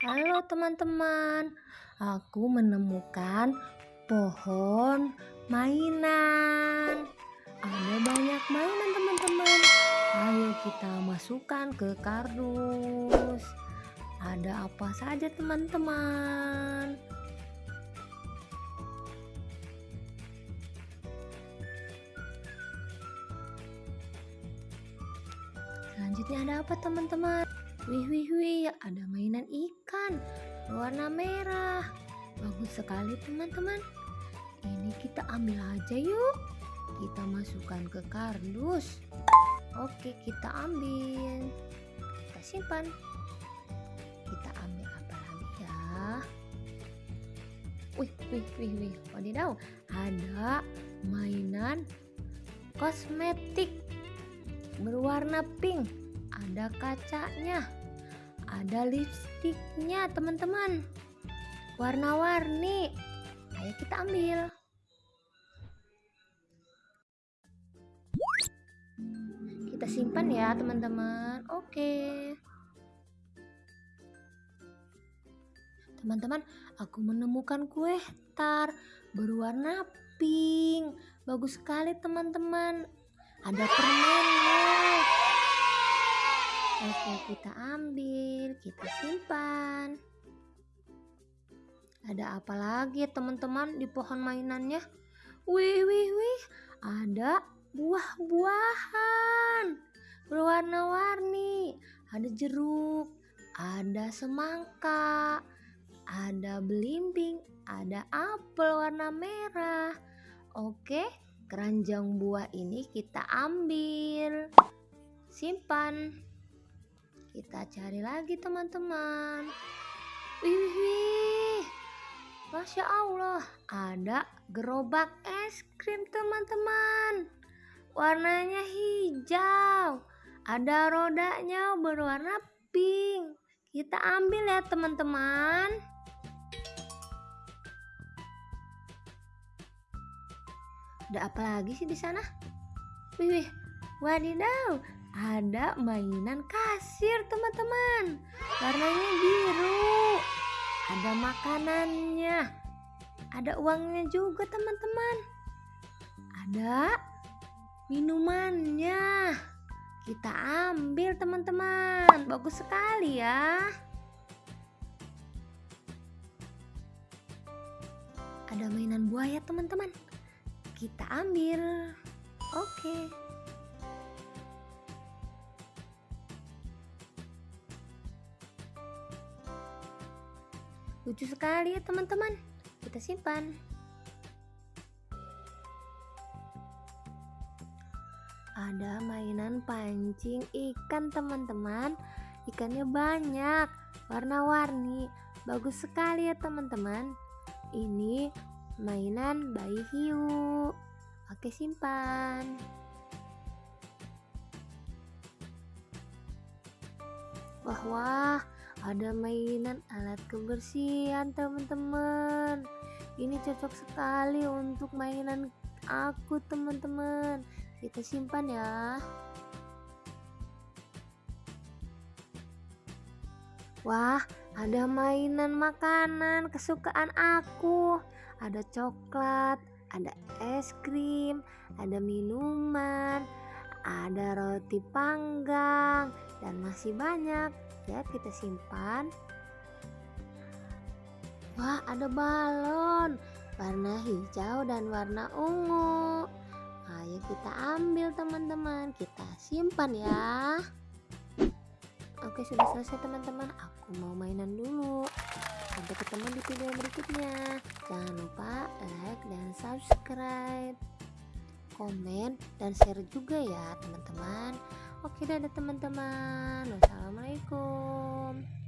Halo teman-teman, aku menemukan pohon mainan. Ada banyak mainan teman-teman. Ayo kita masukkan ke kardus. Ada apa saja teman-teman? Selanjutnya ada apa teman-teman? Wih wih wih, ada mainan ikan warna merah. Bagus sekali teman-teman. Ini kita ambil aja yuk. Kita masukkan ke kardus. Oke, kita ambil. Kita simpan. Kita ambil apa lagi ya? Wih, wih, wih, wih. Wadidaw, ada mainan kosmetik berwarna pink ada kacanya ada lipstiknya teman-teman. Warna-warni. Ayo kita ambil. Kita simpan ya teman-teman. Oke. Teman-teman aku menemukan kue tar berwarna pink. Bagus sekali teman-teman. Ada permennya oke kita ambil kita simpan. Ada apa lagi teman-teman di pohon mainannya? Wih wih wih ada buah-buahan berwarna-warni. Ada jeruk ada semangka ada belimbing ada apel warna merah. Oke keranjang buah ini kita ambil simpan kita cari lagi teman-teman. Wih wih Masya Allah ada gerobak es krim teman-teman. Warnanya hijau ada rodanya berwarna pink. Kita ambil ya teman-teman. Ada apa lagi sih di sana? Wih, wih, wadidaw, ada mainan kasir teman-teman. Warnanya biru. Ada makanannya. Ada uangnya juga teman-teman. Ada minumannya. Kita ambil teman-teman. Bagus sekali ya. Ada mainan buaya teman-teman kita ambil. Oke. Lucu sekali ya teman-teman. Kita simpan. Ada mainan pancing ikan teman-teman. Ikannya banyak, warna-warni. Bagus sekali ya teman-teman. Ini mainan bayi hiu. Oke, simpan. Wah, wah, ada mainan alat kebersihan, teman-teman. Ini cocok sekali untuk mainan aku, teman-teman. Kita simpan ya. Wah, ada mainan makanan kesukaan aku ada coklat, ada es krim, ada minuman, ada roti panggang, dan masih banyak. Kita simpan. Wah, ada balon warna hijau dan warna ungu. Ayo kita ambil teman-teman, kita simpan ya. Oke, sudah selesai teman-teman. Aku mau mainan dulu. Sampai ketemu di video berikutnya. Jangan lupa like dan subscribe, komen dan share juga ya teman-teman. Oke dadah teman-teman. Wassalamualaikum.